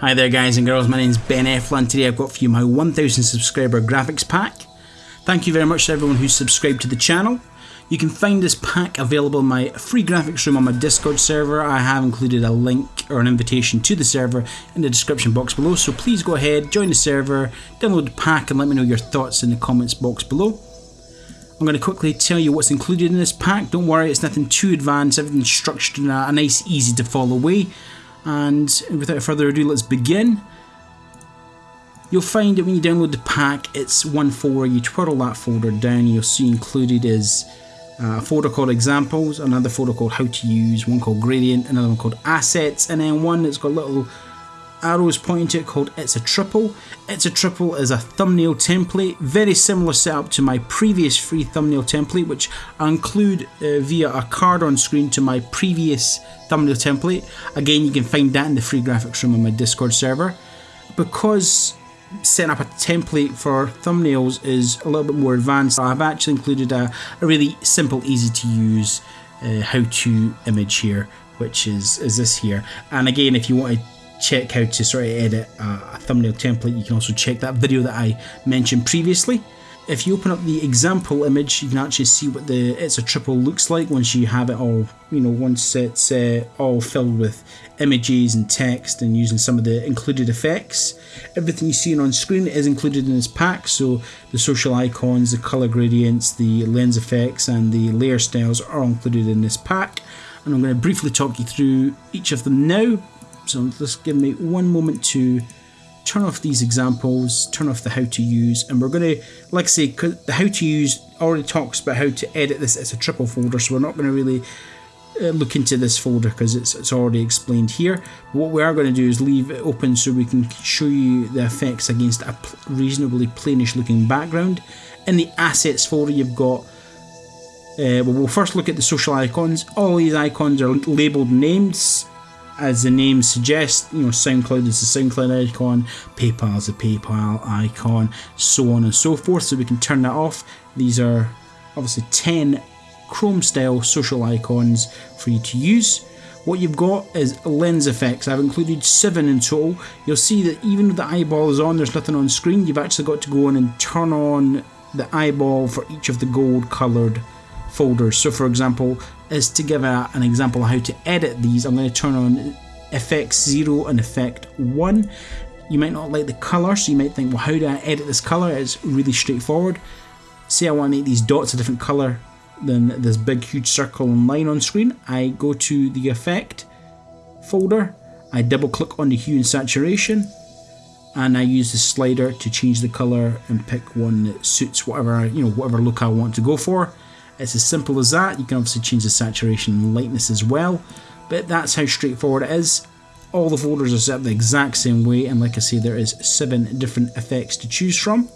Hi there guys and girls, my name is Ben Efla and today I've got for you my 1000 subscriber graphics pack. Thank you very much to everyone who's subscribed to the channel. You can find this pack available in my free graphics room on my Discord server. I have included a link or an invitation to the server in the description box below, so please go ahead, join the server, download the pack and let me know your thoughts in the comments box below. I'm going to quickly tell you what's included in this pack. Don't worry, it's nothing too advanced, everything's structured in a nice, easy to follow way. And without further ado, let's begin. You'll find that when you download the pack, it's one folder. You twirl that folder down, you'll see included is uh, a folder called examples, another folder called how to use, one called gradient, another one called assets, and then one that's got little arrows pointing to it called It's a Triple. It's a Triple is a thumbnail template, very similar setup to my previous free thumbnail template, which I include uh, via a card on screen to my previous thumbnail template. Again, you can find that in the free graphics room on my Discord server. Because setting up a template for thumbnails is a little bit more advanced, I've actually included a, a really simple, easy to use uh, how to image here, which is, is this here. And again, if you want to check how to sort of edit a, thumbnail template, you can also check that video that I mentioned previously. If you open up the example image, you can actually see what the it's a triple looks like once you have it all, you know, once it's uh, all filled with images and text and using some of the included effects. Everything you see on screen is included in this pack, so the social icons, the color gradients, the lens effects and the layer styles are included in this pack. And I'm going to briefly talk you through each of them now so just give me one moment to turn off these examples, turn off the how to use, and we're going to, like I say, the how to use already talks about how to edit this as a triple folder, so we're not going to really uh, look into this folder because it's, it's already explained here. What we are going to do is leave it open so we can show you the effects against a reasonably plainish looking background. In the assets folder you've got uh, well, we'll first look at the social icons. All these icons are labeled names as the name suggests, you know, SoundCloud is the SoundCloud icon, PayPal is the PayPal icon, so on and so forth. So we can turn that off. These are obviously 10 Chrome style social icons for you to use. What you've got is lens effects. I've included seven in total. You'll see that even if the eyeball is on, there's nothing on screen. You've actually got to go in and turn on the eyeball for each of the gold coloured folders. So for example, is to give a, an example of how to edit these, I'm going to turn on effects 0 and effect 1. You might not like the colour, so you might think, well, how do I edit this colour? It's really straightforward. Say I want to make these dots a different colour than this big huge circle and line on screen. I go to the effect folder, I double click on the hue and saturation, and I use the slider to change the colour and pick one that suits whatever you know whatever look I want to go for. It's as simple as that. You can obviously change the saturation and lightness as well, but that's how straightforward it is. All the folders are set up the exact same way, and like I say, there is seven different effects to choose from.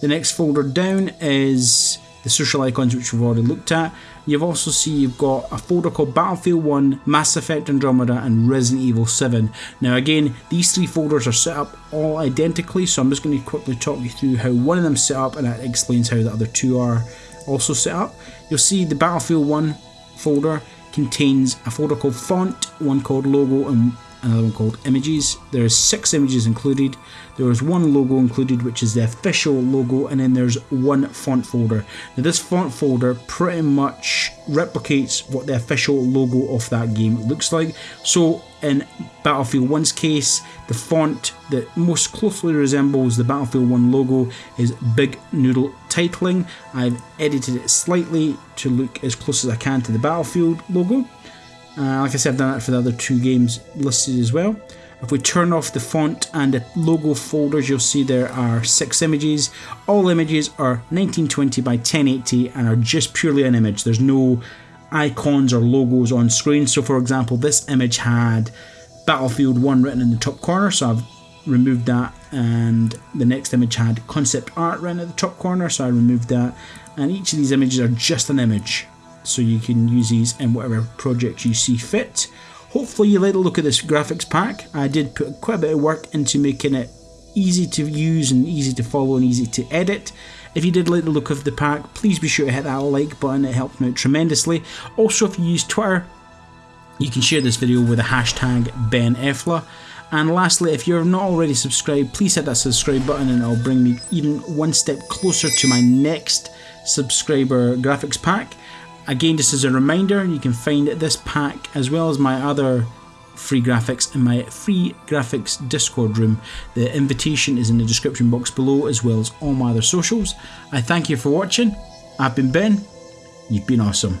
The next folder down is the social icons which we've already looked at. You've also see you've got a folder called Battlefield 1, Mass Effect Andromeda and Resident Evil 7. Now again, these three folders are set up all identically, so I'm just going to quickly talk you through how one of them set up and that explains how the other two are also set up. You'll see the Battlefield 1 folder contains a folder called font, one called logo and another one called images. There is six images included. There is one logo included, which is the official logo, and then there's one font folder. Now, this font folder pretty much replicates what the official logo of that game looks like. So, in Battlefield 1's case, the font that most closely resembles the Battlefield 1 logo is Big Noodle Titling. I've edited it slightly to look as close as I can to the Battlefield logo. Uh, like I said, I've done that for the other two games listed as well. If we turn off the font and the logo folders, you'll see there are six images. All images are 1920 by 1080 and are just purely an image. There's no icons or logos on screen. So for example, this image had Battlefield 1 written in the top corner, so I've removed that. And the next image had concept art written at the top corner, so I removed that. And each of these images are just an image so you can use these in whatever project you see fit. Hopefully you like the look of this graphics pack. I did put quite a bit of work into making it easy to use and easy to follow and easy to edit. If you did like the look of the pack, please be sure to hit that like button, it helps me out tremendously. Also if you use Twitter, you can share this video with the hashtag BenEfla And lastly, if you're not already subscribed, please hit that subscribe button and it'll bring me even one step closer to my next subscriber graphics pack. Again, just as a reminder, you can find this pack as well as my other free graphics in my free graphics Discord room. The invitation is in the description box below as well as all my other socials. I thank you for watching. I've been Ben. You've been awesome.